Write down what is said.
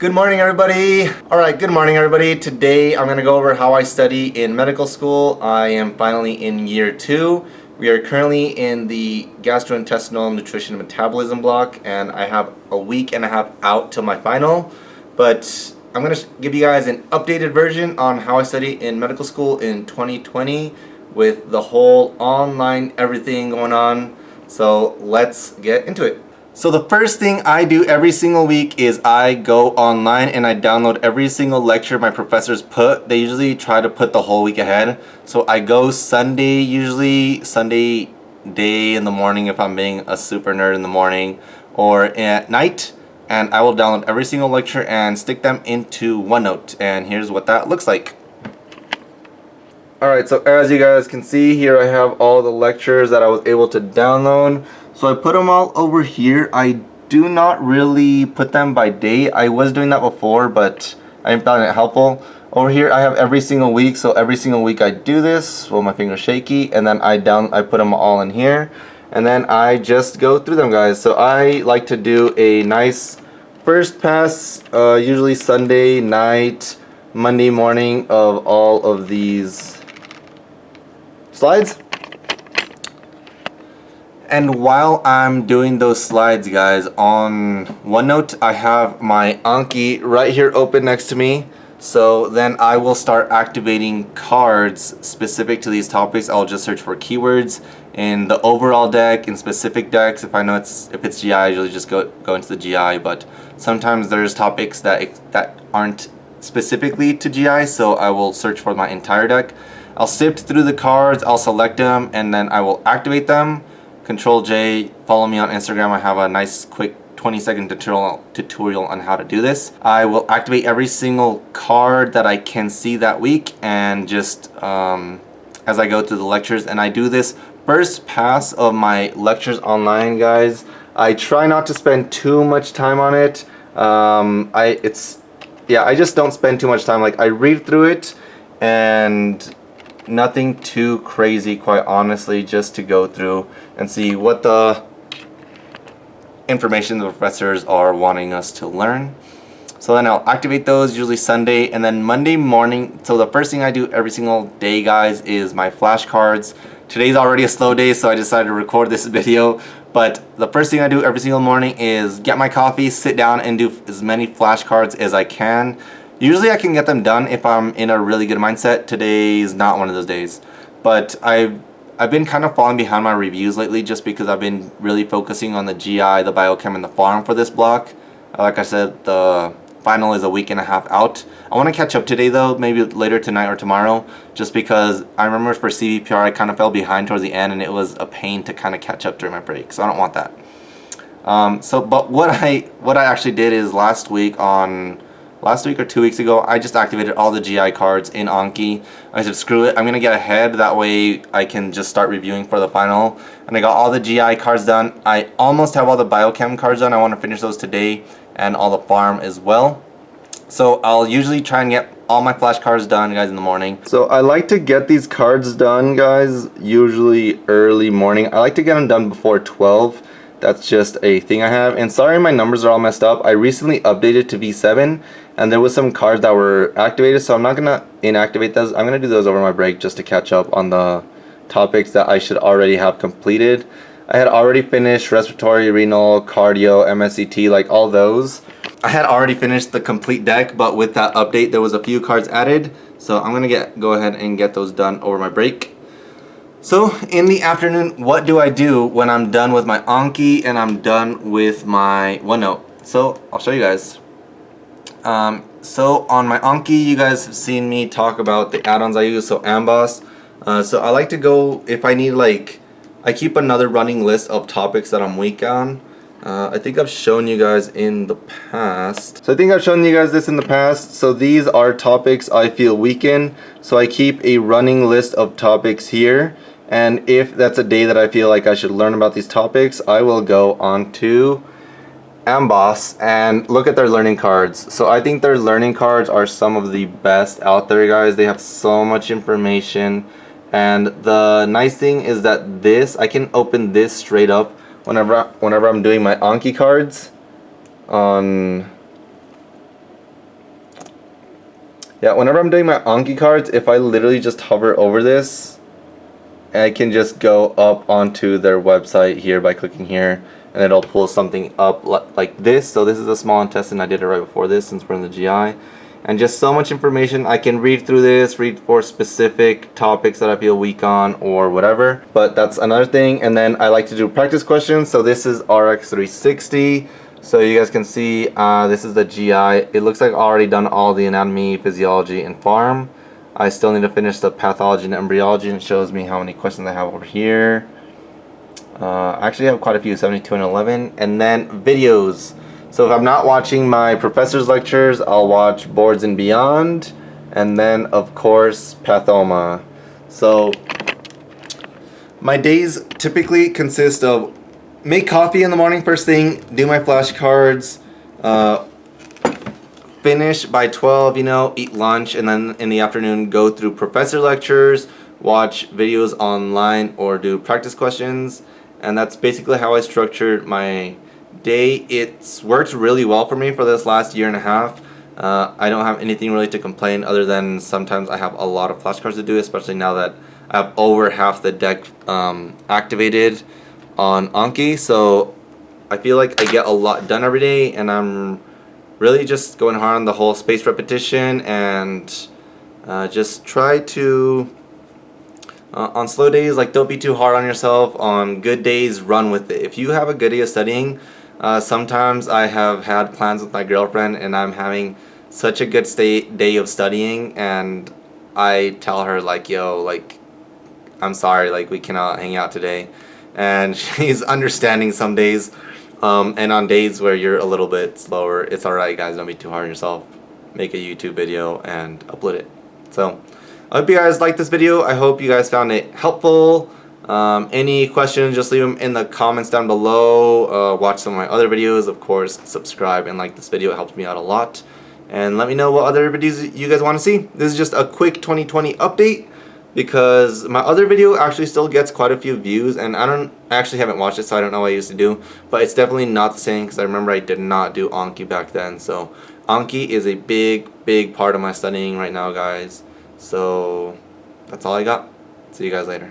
Good morning everybody. Alright, good morning everybody. Today I'm to go over how I study in medical school. I am finally in year two. We are currently in the gastrointestinal nutrition metabolism block and I have a week and a half out till my final. But I'm to give you guys an updated version on how I study in medical school in 2020 with the whole online everything going on. So let's get into it. So the first thing I do every single week is I go online and I download every single lecture my professors put. They usually try to put the whole week ahead. So I go Sunday, usually Sunday day in the morning if I'm being a super nerd in the morning or at night and I will download every single lecture and stick them into OneNote and here's what that looks like. Alright, so as you guys can see here I have all the lectures that I was able to download. So I put them all over here. I do not really put them by date. I was doing that before, but I found it helpful. Over here I have every single week, so every single week I do this Well, my finger's shaky, and then I down I put them all in here, and then I just go through them, guys. So I like to do a nice first pass, uh, usually Sunday night, Monday morning of all of these slides. And while I'm doing those slides, guys, on OneNote, I have my Anki right here open next to me. So then I will start activating cards specific to these topics. I'll just search for keywords in the overall deck, in specific decks. If I know it's if it's GI, I usually just go go into the GI. But sometimes there's topics that that aren't specifically to GI, so I will search for my entire deck. I'll sift through the cards, I'll select them, and then I will activate them Control J, follow me on Instagram. I have a nice quick 20 second tutorial, tutorial on how to do this. I will activate every single card that I can see that week and just um, as I go through the lectures and I do this first pass of my lectures online guys. I try not to spend too much time on it. Um, I it's yeah I just don't spend too much time like I read through it and nothing too crazy quite honestly just to go through and see what the information the professors are wanting us to learn. So then I'll activate those usually Sunday and then Monday morning. So the first thing I do every single day guys is my flashcards. Today's already a slow day so I decided to record this video. But the first thing I do every single morning is get my coffee, sit down and do as many flashcards as I can. Usually I can get them done if I'm in a really good mindset. Today's not one of those days. But I've, I've been kind of falling behind my reviews lately just because I've been really focusing on the GI, the biochem, and the pharm for this block. Like I said, the final is a week and a half out. I want to catch up today though, maybe later tonight or tomorrow, just because I remember for CVPR I kind of fell behind towards the end and it was a pain to kind of catch up during my break, so I don't want that. Um, so, but what I what I actually did is last week on last week or two weeks ago, I just activated all the GI cards in Anki. I said, screw it, I'm going to get ahead. That way I can just start reviewing for the final. And I got all the GI cards done. I almost have all the biochem cards done. I want to finish those today and all the pharm as well. So I'll usually try and get all my flashcards done guys in the morning. So I like to get these cards done guys usually early morning. I like to get them done before 12 that's just a thing I have. And sorry my numbers are all messed up. I recently updated to V7 and there was some cards that were activated so I'm not gonna inactivate those. I'm gonna do those over my break just to catch up on the topics that I should already have completed. I had already finished respiratory, renal, cardio, MSCT, like all those. I had already finished the complete deck, but with that update, there was a few cards added. So I'm gonna get go ahead and get those done over my break. So in the afternoon, what do I do when I'm done with my Anki and I'm done with my OneNote? So I'll show you guys. Um, so on my Anki, you guys have seen me talk about the add-ons I use, so Amboss. Uh, so I like to go, if I need like, I keep another running list of topics that I'm weak on. Uh, I think I've shown you guys in the past. So I think I've shown you guys this in the past. So these are topics I feel weak in. So I keep a running list of topics here and if that's a day that I feel like I should learn about these topics I will go on to Amboss and look at their learning cards. So I think their learning cards are some of the best out there guys. They have so much information. And the nice thing is that this I can open this straight up whenever whenever I'm doing my Anki cards on Yeah, whenever I'm doing my Anki cards, if I literally just hover over this, I can just go up onto their website here by clicking here, and it'll pull something up like this. So this is a small intestine. I did it right before this since we're in the GI. And just so much information. I can read through this, read for specific topics that I feel weak on or whatever. But that's another thing. And then I like to do practice questions. So this is RX 360. So you guys can see uh, this is the GI. It looks like I already done all the anatomy, physiology, and pharm. I still need to finish the pathology and embryology and it shows me how many questions I have over here. Uh, I actually have quite a few, 72 and 11. And then videos. So if I'm not watching my professor's lectures, I'll watch Boards and Beyond. And then, of course, Pathoma. So my days typically consist of make coffee in the morning first thing, do my flashcards, uh, finish by 12, you know, eat lunch, and then in the afternoon go through professor lectures, watch videos online, or do practice questions. And that's basically how I structured my day. It's worked really well for me for this last year and a half. Uh, I don't have anything really to complain other than sometimes I have a lot of flashcards to do, especially now that I have over half the deck um, activated on Anki. So I feel like I get a lot done every day and I'm really just going hard on the whole space repetition and uh, just try to uh, on slow days like don't be too hard on yourself. On good days run with it. If you have a good day of studying uh, sometimes I have had plans with my girlfriend and I'm having such a good state day of studying and I tell her like yo like I'm sorry like we cannot hang out today. And she's understanding some days um, and on days where you're a little bit slower it's alright guys. Don't be too hard on yourself. Make a YouTube video and upload it. So I hope you guys liked this video I hope you guys found it helpful um, any questions, just leave them in the comments down below. Uh, watch some of my other videos. Of course, subscribe and like this video. It helps me out a lot. And let me know what other videos you guys want to see. This is just a quick 2020 update because my other video actually still gets quite a few views and I don't I actually haven't watched it so I don't know what I used to do but it's definitely not the same because I remember I did not do Anki back then so Anki is a big big part of my studying right now guys so that's all I got. See you guys later